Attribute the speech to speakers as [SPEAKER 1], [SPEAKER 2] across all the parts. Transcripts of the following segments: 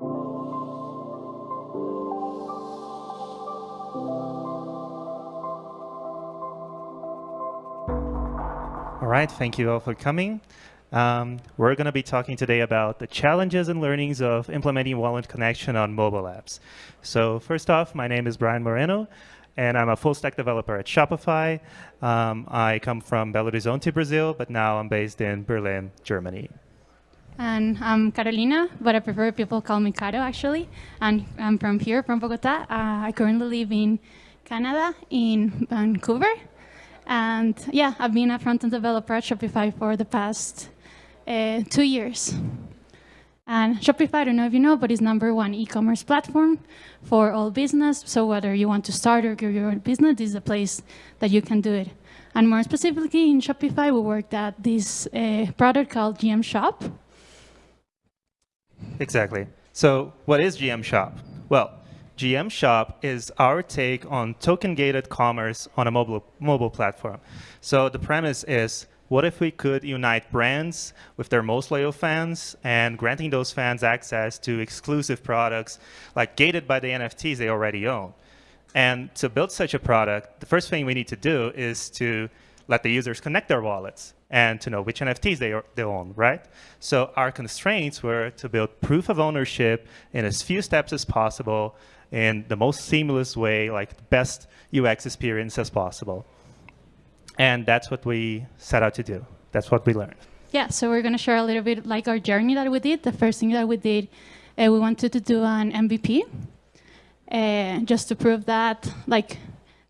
[SPEAKER 1] All right, thank you all for coming. Um, we're going to be talking today about the challenges and learnings of implementing Wallet Connection on mobile apps. So first off, my name is Brian Moreno, and I'm a full stack developer at Shopify. Um, I come from Belo Horizonte, Brazil, but now I'm based in Berlin, Germany.
[SPEAKER 2] And I'm Carolina, but I prefer people call me Caro actually. And I'm from here, from Bogota. Uh, I currently live in Canada, in Vancouver. And yeah, I've been a front-end developer at Shopify for the past uh, two years. And Shopify, I don't know if you know, but it's number one e-commerce platform for all business. So whether you want to start or grow your own business, this is a place that you can do it. And more specifically in Shopify, we worked at this uh, product called GM Shop.
[SPEAKER 1] Exactly. So what is GM Shop? Well, GM Shop is our take on token-gated commerce on a mobile, mobile platform. So the premise is what if we could unite brands with their most loyal fans and granting those fans access to exclusive products like gated by the NFTs they already own? And to build such a product, the first thing we need to do is to let the users connect their wallets and to know which NFTs they, are, they own, right? So our constraints were to build proof of ownership in as few steps as possible in the most seamless way, like the best UX experience as possible. And that's what we set out to do. That's what we learned.
[SPEAKER 2] Yeah, so we're going to share a little bit like our journey that we did. The first thing that we did, uh, we wanted to do an MVP uh, just to prove that like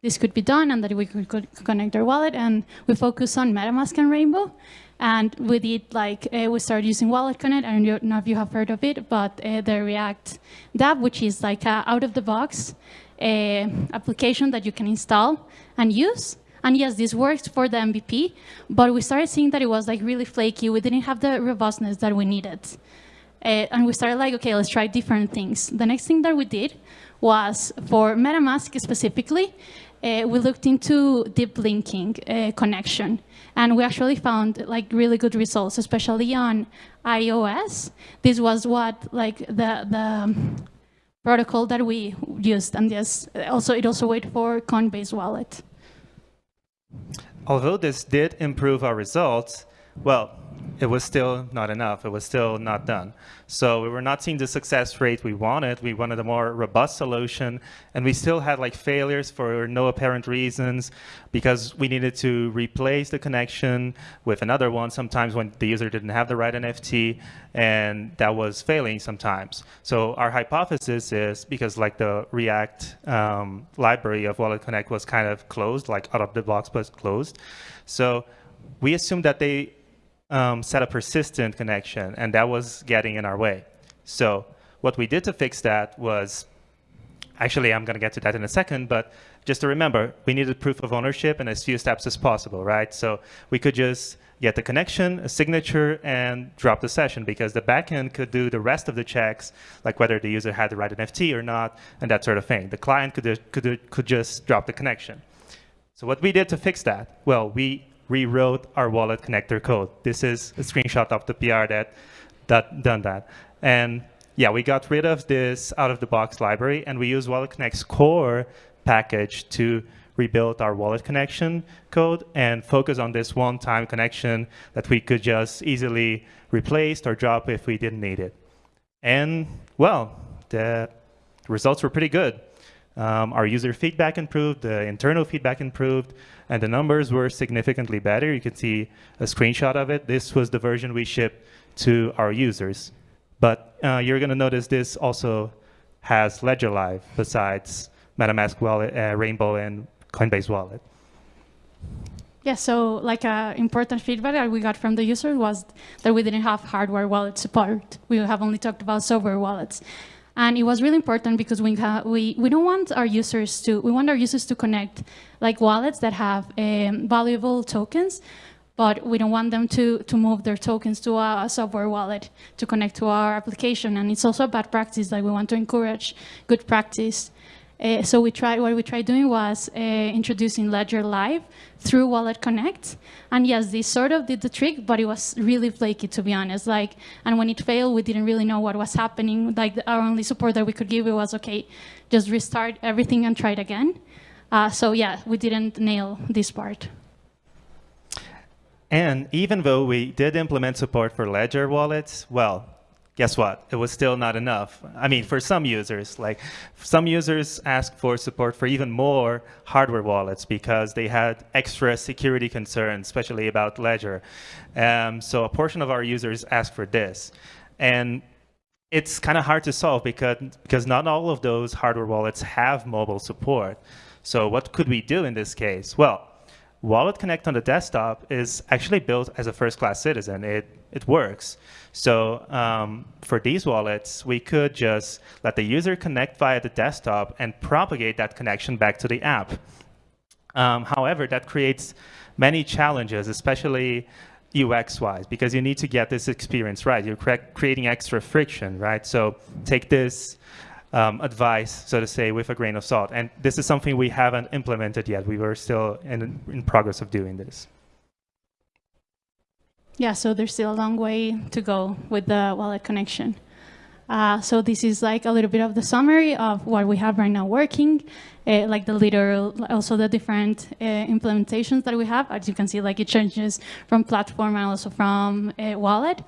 [SPEAKER 2] this could be done and that we could, connect our wallet. And we focused on MetaMask and Rainbow. And we did like, uh, we started using Wallet Connect. I don't know if you have heard of it, but uh, the React dApp, which is like out of the box uh, application that you can install and use. And yes, this worked for the MVP, but we started seeing that it was like really flaky. We didn't have the robustness that we needed. Uh, and we started like, okay, let's try different things. The next thing that we did was for MetaMask specifically, uh, we looked into deep linking uh, connection. And we actually found like really good results, especially on iOS. This was what like the, the protocol that we used. And yes, also it also wait for Coinbase wallet.
[SPEAKER 1] Although this did improve our results, well, it was still not enough. It was still not done. So we were not seeing the success rate we wanted. We wanted a more robust solution, and we still had like failures for no apparent reasons because we needed to replace the connection with another one sometimes when the user didn't have the right NFT, and that was failing sometimes. So our hypothesis is because like the React um, library of Wallet Connect was kind of closed, like out of the box was closed. So we assumed that they um, set a persistent connection, and that was getting in our way. So what we did to fix that was, actually, I'm going to get to that in a second, but just to remember, we needed proof of ownership in as few steps as possible, right? So we could just get the connection, a signature, and drop the session because the backend could do the rest of the checks, like whether the user had the right NFT or not, and that sort of thing. The client could, could, could just drop the connection. So what we did to fix that? Well, we rewrote our wallet connector code. This is a screenshot of the PR that, that done that. And yeah, we got rid of this out-of-the-box library, and we use Wallet Connect's core package to rebuild our wallet connection code and focus on this one-time connection that we could just easily replace or drop if we didn't need it. And well, the results were pretty good. Um, our user feedback improved, the internal feedback improved, and the numbers were significantly better. You can see a screenshot of it. This was the version we shipped to our users. But uh, you're going to notice this also has Ledger Live besides MetaMask Wallet, uh, Rainbow, and Coinbase Wallet.
[SPEAKER 2] Yeah, so like uh, important feedback that we got from the user was that we didn't have hardware wallet support. We have only talked about software wallets. And it was really important because we, we, we don't want our users to, we want our users to connect like wallets that have um, valuable tokens, but we don't want them to, to move their tokens to a, software wallet to connect to our application. And it's also a bad practice, like we want to encourage good practice. Uh, so we tried, what we tried doing was uh, introducing Ledger Live through Wallet Connect. And yes, this sort of did the trick, but it was really flaky, to be honest. Like, and when it failed, we didn't really know what was happening. Like, our only support that we could give it was, okay, just restart everything and try it again. Uh, so yeah, we didn't nail this part.
[SPEAKER 1] And even though we did implement support for Ledger wallets, well, guess what? It was still not enough. I mean, for some users, like some users asked for support for even more hardware wallets because they had extra security concerns, especially about Ledger. Um, so a portion of our users asked for this. And it's kind of hard to solve because, because not all of those hardware wallets have mobile support. So what could we do in this case? Well, Wallet Connect on the desktop is actually built as a first-class citizen. It, it works. So um, for these wallets, we could just let the user connect via the desktop and propagate that connection back to the app. Um, however, that creates many challenges, especially UX-wise, because you need to get this experience right. You're creating extra friction, right? So take this um, advice, so to say, with a grain of salt. And this is something we haven't implemented yet. We were still in, in progress of doing this.
[SPEAKER 2] Yeah, so there's still a long way to go with the wallet connection. Uh, so this is like a little bit of the summary of what we have right now working, uh, like the literal, also the different uh, implementations that we have. As you can see, like it changes from platform and also from uh, wallet.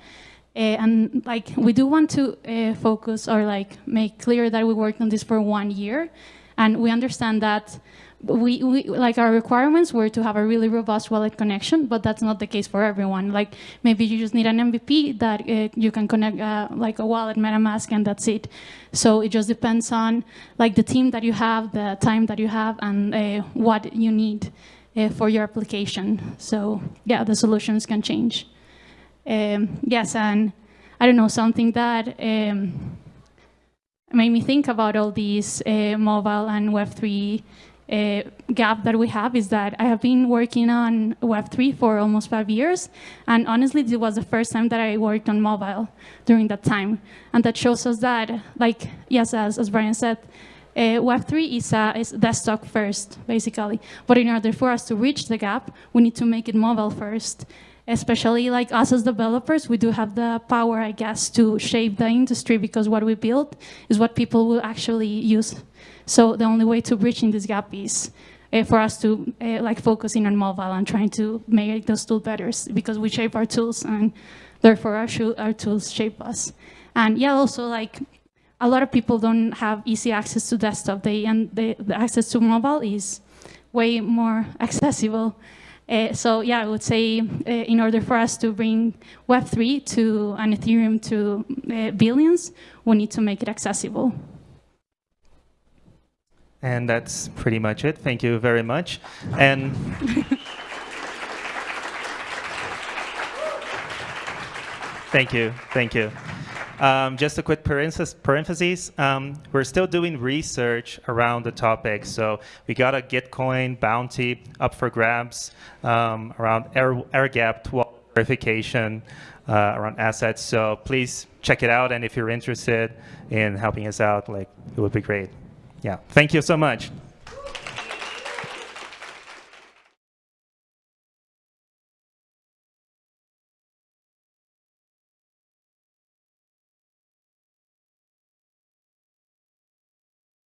[SPEAKER 2] Uh, and like we do want to uh, focus or like make clear that we worked on this for one year, and we understand that we, we like our requirements were to have a really robust wallet connection, but that's not the case for everyone. Like maybe you just need an MVP that uh, you can connect uh, like a wallet, MetaMask, and that's it. So it just depends on like the team that you have, the time that you have, and uh, what you need for your application. So yeah, the solutions can change. Um, yes, and I don't know, something that um, made me think about all these uh, mobile and Web3 uh, gap that we have is that I have been working on Web3 for almost five years. And honestly, this was the first time that I worked on mobile during that time. And that shows us that, like, yes, as, as Brian said, uh, Web3 is, uh, is desktop first, basically. But in order for us to reach the gap, we need to make it mobile first especially like us as developers, we do have the power, I guess, to shape the industry because what we build is what people will actually use. So the only way to bridge in this gap is uh, for us to uh, like focusing on mobile and trying to make those tools better because we shape our tools and therefore our, our tools shape us. And yeah, also like a lot of people don't have easy access to desktop. They and the access to mobile is way more accessible. Uh, so yeah, I would say uh, in order for us to bring Web3 to an Ethereum to uh, billions, we need to make it accessible.
[SPEAKER 1] And that's pretty much it. Thank you very much. And thank you, thank you. Um, just a quick parenthesis, um, we're still doing research around the topic. So we got a Gitcoin bounty up for grabs um, around air, air gapped verification uh, around assets. So please check it out. And if you're interested in helping us out, like it would be great. Yeah, thank you so much.